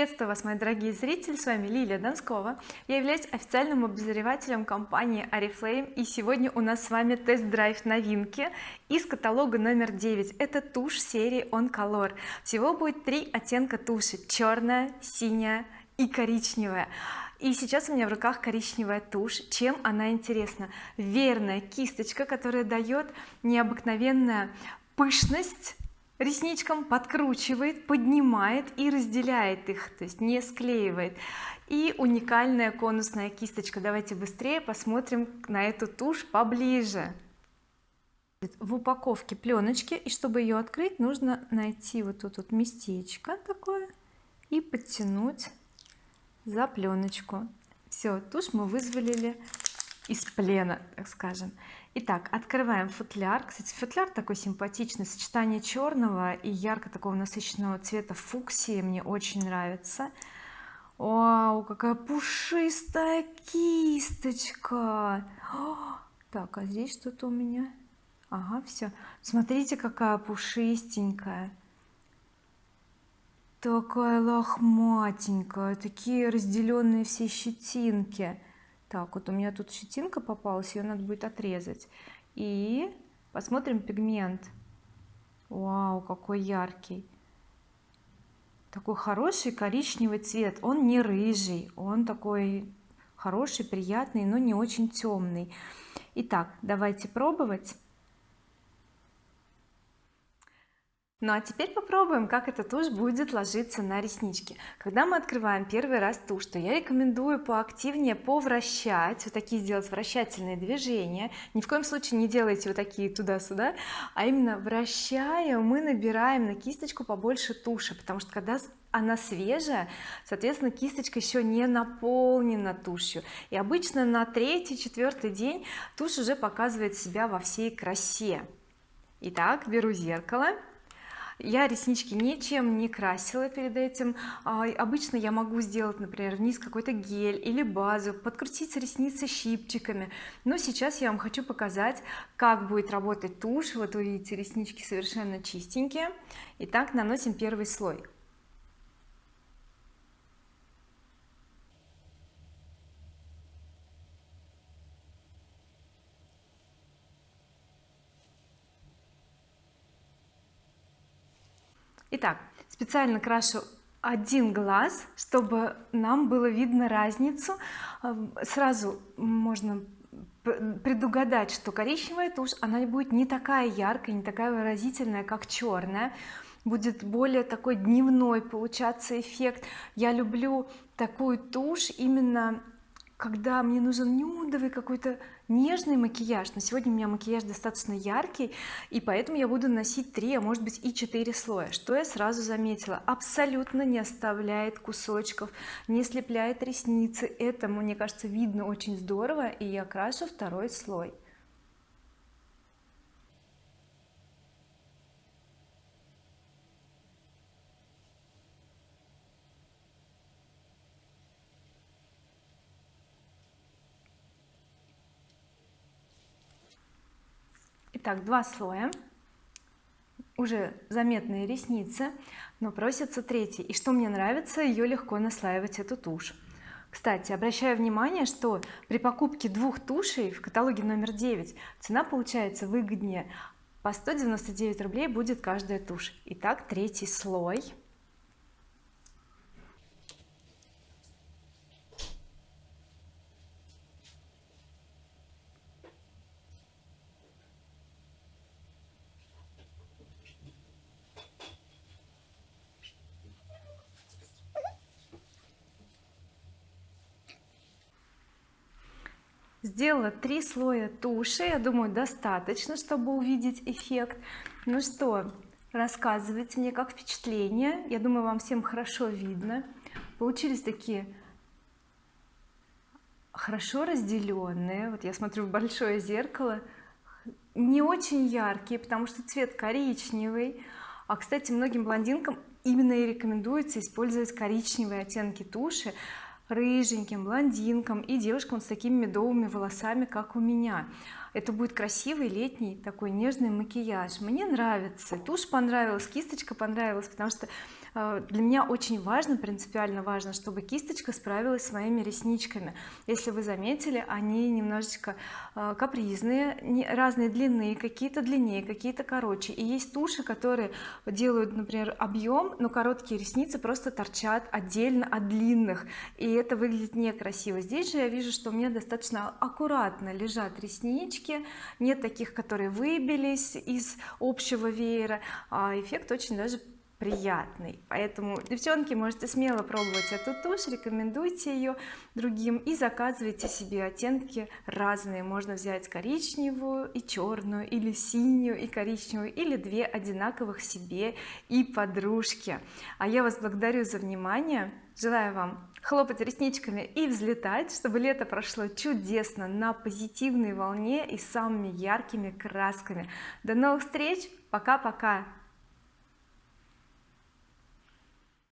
приветствую вас мои дорогие зрители. С вами Лилия Донскова. Я являюсь официальным обозревателем компании oriflame и сегодня у нас с вами тест-драйв новинки из каталога номер 9 это тушь серии on color всего будет три оттенка туши черная синяя и коричневая. И сейчас у меня в руках коричневая тушь. Чем она интересна? Верная кисточка которая дает необыкновенная пышность ресничкам подкручивает поднимает и разделяет их то есть не склеивает. И уникальная конусная кисточка. Давайте быстрее посмотрим на эту тушь поближе. В упаковке пленочки и чтобы ее открыть нужно найти вот тут вот местечко такое и подтянуть за пленочку. Все тушь мы вызволили из плена так скажем. Итак открываем футляр. Кстати футляр такой симпатичный сочетание черного и ярко такого насыщенного цвета фуксии мне очень нравится. Вау какая пушистая кисточка! Так а здесь что-то у меня? Ага все смотрите какая пушистенькая. Такая лохматенькая такие разделенные все щетинки так вот у меня тут щетинка попалась ее надо будет отрезать. И посмотрим пигмент. Вау какой яркий. Такой хороший коричневый цвет. Он не рыжий он такой хороший приятный но не очень темный итак давайте пробовать ну а теперь попробуем как эта тушь будет ложиться на реснички. Когда мы открываем первый раз тушь то я рекомендую поактивнее повращать вот такие сделать вращательные движения. Ни в коем случае не делайте вот такие туда-сюда а именно вращая мы набираем на кисточку побольше туши потому что когда она свежая соответственно кисточка еще не наполнена тушью. И обычно на третий четвертый день тушь уже показывает себя во всей красе. Итак беру зеркало я реснички ничем не красила перед этим. А, обычно я могу сделать например вниз какой-то гель или базу подкрутить ресницы щипчиками. Но сейчас я вам хочу показать как будет работать тушь. Вот вы видите реснички совершенно чистенькие. Итак наносим первый слой итак специально крашу один глаз чтобы нам было видно разницу. Эм, сразу можно предугадать что коричневая тушь она будет не такая яркая не такая выразительная как черная. Будет более такой дневной получаться эффект. Я люблю такую тушь именно когда мне нужен нюдовый какой-то нежный макияж. Но сегодня у меня макияж достаточно яркий и поэтому я буду носить 3 а может быть и 4 слоя что я сразу заметила. Абсолютно не оставляет кусочков не слепляет ресницы. Это мне кажется видно очень здорово и я крашу второй слой итак два слоя. Уже заметные ресницы но просится третий. И что мне нравится ее легко наслаивать эту тушь. Кстати обращаю внимание что при покупке двух тушей в каталоге номер 9 цена получается выгоднее. По 199 рублей будет каждая тушь. Итак третий слой сделала три слоя туши. Я думаю достаточно чтобы увидеть эффект. Ну что рассказывайте мне как впечатление. Я думаю вам всем хорошо видно. Получились такие хорошо разделенные вот я смотрю в большое зеркало. Не очень яркие потому что цвет коричневый. А кстати многим блондинкам именно и рекомендуется использовать коричневые оттенки туши рыженьким блондинкам и девушкам с такими медовыми волосами как у меня это будет красивый летний такой нежный макияж. Мне нравится. Тушь понравилась кисточка понравилась потому что э, для меня очень важно принципиально важно чтобы кисточка справилась с моими ресничками. Если вы заметили они немножечко э, капризные разные длины какие-то длиннее какие-то короче. И есть туши которые делают например объем но короткие ресницы просто торчат отдельно от длинных. И это выглядит некрасиво. Здесь же я вижу что у меня достаточно аккуратно лежат реснички нет таких которые выбились из общего веера. А эффект очень даже приятный. Поэтому девчонки можете смело пробовать эту тушь рекомендуйте ее другим и заказывайте себе оттенки разные. Можно взять коричневую и черную или синюю и коричневую или две одинаковых себе и подружки а я вас благодарю за внимание. Желаю вам хлопать ресничками и взлетать чтобы лето прошло чудесно на позитивной волне и самыми яркими красками. До новых встреч. Пока-пока